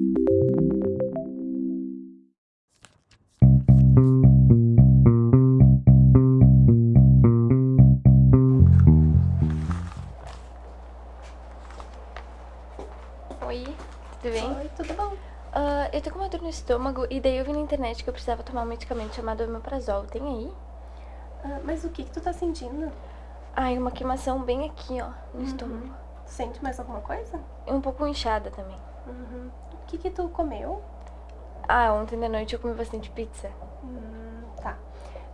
Oi, tudo bem? Oi, tudo bom? Ah, eu tô com uma dor no estômago e daí eu vi na internet que eu precisava tomar um medicamento chamado omeprazol. Tem aí? Ah, mas o que que tu tá sentindo? Ai, uma queimação bem aqui, ó, no estômago. Sente mais alguma coisa? Um pouco inchada também. Uhum. O que que tu comeu? Ah, ontem de noite eu comi bastante pizza. Hum, tá.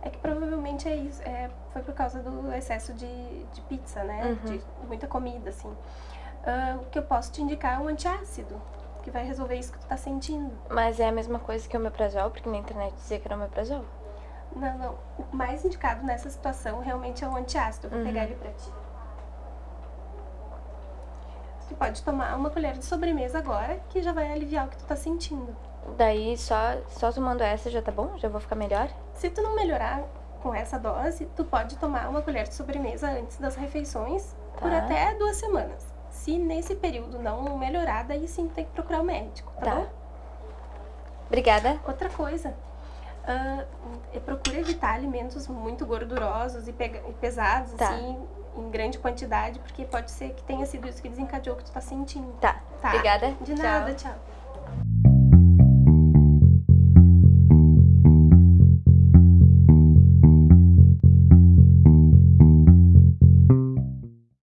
É que provavelmente é isso, é, foi por causa do excesso de, de pizza, né? Uhum. De muita comida, assim. Ah, o que eu posso te indicar é um antiácido, que vai resolver isso que tu tá sentindo. Mas é a mesma coisa que omeprazol, porque na internet dizia que era omeprazol. Não, não. O mais indicado nessa situação realmente é o antiácido. Vou Uhum. pegar ele pra ti. Tu pode tomar uma colher de sobremesa agora, que já vai aliviar o que tu tá sentindo. Daí só, só tomando essa já tá bom? Já vou ficar melhor? Se tu não melhorar com essa dose, tu pode tomar uma colher de sobremesa antes das refeições por Tá. até duas semanas. Se nesse período não melhorar, daí sim tem que procurar o médico, tá, Tá. bom? Obrigada. Outra coisa, ah, é procura evitar alimentos muito gordurosos e, e pesados, Tá. assim, em grande quantidade, porque pode ser que tenha sido isso que desencadeou o que tu tá sentindo. Tá. Tá? Obrigada. De Tchau. nada, tchau.